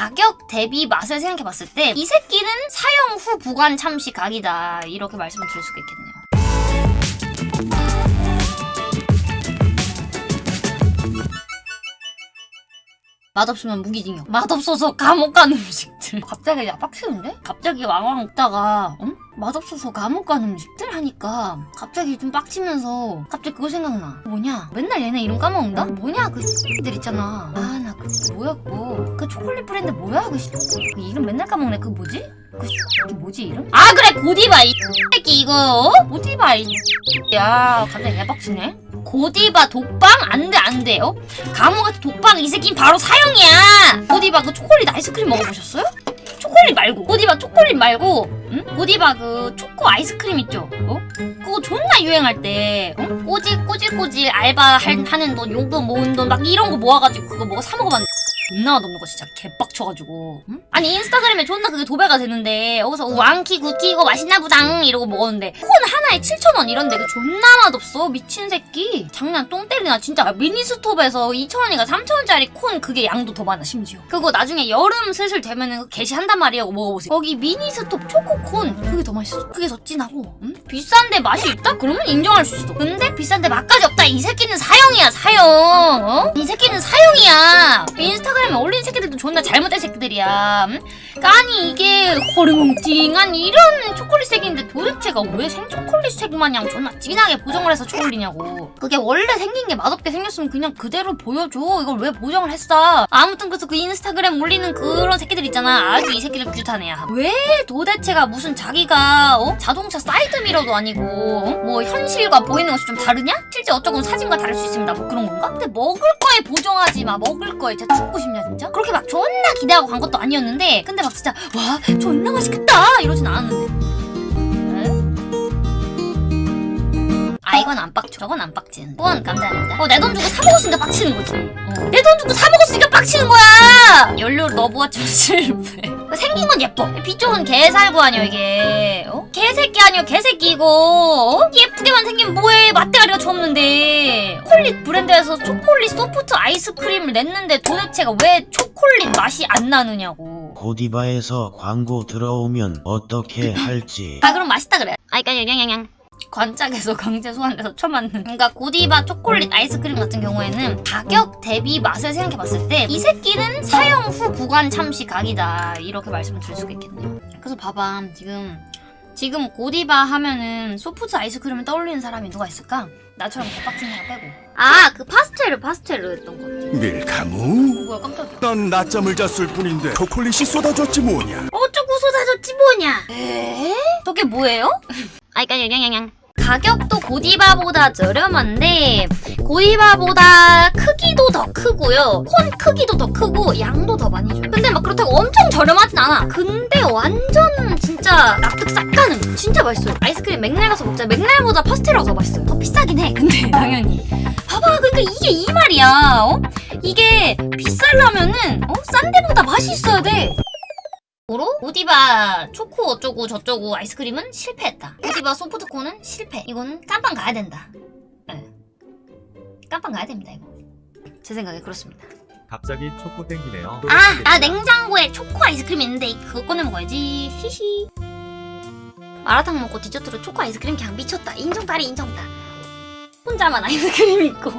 가격 대비 맛을 생각해봤을 때 이 새끼는 사용 후 보관 참시 각이다 이렇게 말씀을 드릴 수가 있겠네요. 맛없으면 무기징역. 맛없어서 감옥 가는 음식들. 갑자기 야 빡치는데? 갑자기 왕왕 먹다가 응? 맛없어서 감옥 가는 음식들 하니까 갑자기 좀 빡치면서 갑자기 그거 생각나. 뭐냐? 맨날 얘네 이름 까먹는다? 뭐냐 그 들 있잖아. 아나그 뭐야 그거. 그 초콜릿 브랜드 뭐야 그, 씨- 그 이름 맨날 까먹네. 그 뭐지? 그 씨- 뭐지 이름? 아 그래 고디바 이 새끼 이거 어? 고디바 이 야, 갑자기 개빡치네. 고디바 독방? 안 돼, 안 돼요. 감옥 같은 독방 이 새끼는 바로 사형이야. 고디바 그 초콜릿 아이스크림 먹어보셨어요? 초콜릿 말고. 고디바 초콜릿 말고, 응? 고디바 그 초코 아이스크림 있죠? 어? 그거 존나 유행할 때, 어? 꼬질, 꼬질 꼬질 알바 할- 하는 돈, 용돈 모은 돈 막 이런 거 모아가지고 그거 먹어 사 먹어봤는데. 존나 맛없는 거 진짜 개빡쳐가지고. 응? 아니 인스타그램에 존나 그게 도배가 되는데 여기서 왕키 굿키 이거 맛있나 보당 이러고 먹었는데 콘 하나에 7,000원 이런데 그 존나 맛없어 미친 새끼. 장난 똥 때리나 진짜. 미니스톱에서 2,000원이가 3,000원짜리 콘 그게 양도 더 많아 심지어. 그거 나중에 여름 슬슬 되면은 개시한단 말이에요. 먹어보세요. 거기 미니스톱 초코콘 그게 더 맛있어. 그게 더 진하고 응? 비싼데 맛이 있다? 그러면 인정할 수 있어. 근데 비싼데 맛까지 없다. 이 새끼는 사형이야 사형. 어? 이 새끼는 사형이야. 인스타그램 에 올린 새끼들도 존나 잘못된 새끼들이야 응? 아니 이게 허리멍띵한 이런 초콜릿 색인데 도대체가 왜 생초콜릿 색 마냥 존나 진하게 보정을 해서 처올렸냐고 그게 원래 생긴 게 맛없게 생겼으면 그냥 그대로 보여줘 이걸 왜 보정을 했어 아무튼 그래서 그 인스타그램 올리는 그런 새끼들 있잖아 아주 이 새끼들 규탄해야왜 도대체가 무슨 자기가 어? 자동차 사이드 미러도 아니고 어? 뭐 현실과 보이는 것이 좀 다르냐? 실제 어쩌고 사진과 다를 수 있습니다 뭐 그런 건가? 근데 먹을 거에 보정하지 마 먹을 거에 진짜 죽고 싶냐 진짜? 그렇게 막 존나 기대하고 간 것도 아니었는데 근데 막 진짜 와 존나 맛있겠다! 이러진 않았는데. 아 이건 안 빡쳐. 저건 안 빡치는데 그건 감사합니다 어 내 돈 주고 사 먹었으니까 빡치는 거지. 어. 내돈 주고 사 먹었으니까 빡치는 거야! 연료를 넣어보았지만 실패 생긴 건 예뻐. 비쪽은 개살구 아니야 이게. 어? 개새끼 아니야 개새끼 이거. 어? 예쁘게만 생긴 뭐해? 맛대가리가 좋없는데. 초콜릿 브랜드에서 초콜릿 소프트 아이스크림을 냈는데 도대체가 왜 초콜릿 맛이 안 나느냐고 고디바에서 광고 들어오면 어떻게 할지. 아 그럼 맛있다 그래. 아 그러니까 양양양 관짝에서 강제 소환돼서 처맞는. 그러니까 고디바 초콜릿 아이스크림 같은 경우에는 가격 대비 맛을 생각해봤을 때 이 새끼는 사용 후 보관 참시 각이다. 이렇게 말씀을 드릴 수가 있겠네요. 그래서 봐봐. 지금 지금 고디바 하면은 소프트 아이스크림을 떠올리는 사람이 누가 있을까? 나처럼 개빡친 사람 빼고 아 그 파스텔을 파스텔로 했던 것 같아 밀카무? 뭐야 깜짝이야 난 낮잠을 잤을 뿐인데 초콜릿이 쏟아졌지 뭐냐 어쩌고 쏟아졌지 뭐냐 에? 저게 뭐예요? 아이까 양양양 가격도 고디바보다 저렴한데 고디바보다 크기도 더 크고요. 콘 크기도 더 크고 양도 더 많이 줘요. 근데 막 그렇다고 엄청 저렴하진 않아. 근데 완전 진짜 납득 싹 가는 진짜 맛있어요. 아이스크림 맥날 가서 먹자. 맥날보다 파스텔라가 더 맛있어요. 더 비싸긴 해. 근데 당연히. 봐봐. 그러니까 이게 이 말이야. 어? 이게 비싸려면은 어? 싼 데보다 맛이 있어야 돼 고로 고디바 초코 어쩌고 저쩌고 아이스크림은 실패했다. 고디바 소프트콘은 실패. 이거는 깜빵 가야 된다. 네. 깜빵 가야 됩니다 이거. 제 생각에 그렇습니다. 갑자기 초코 땡기네요. 아, 나 냉장고에 초코 아이스크림 있는데 그거 꺼내 먹어야지. 히히. 마라탕 먹고 디저트로 초코 아이스크림 그냥 미쳤다. 인정다리 인정다. 혼자만 아이스크림 있고.